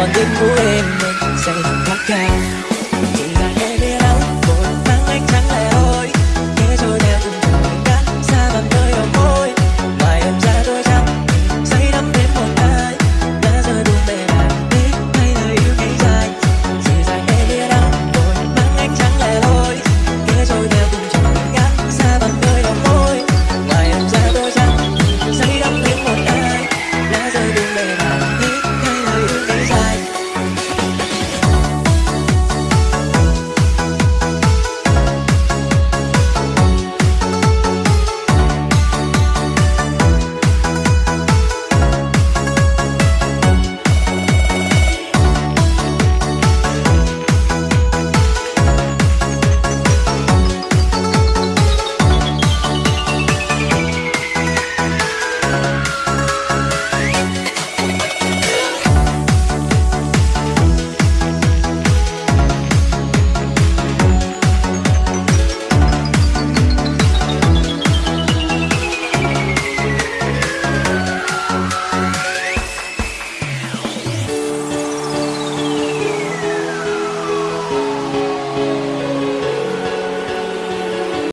Sunday morning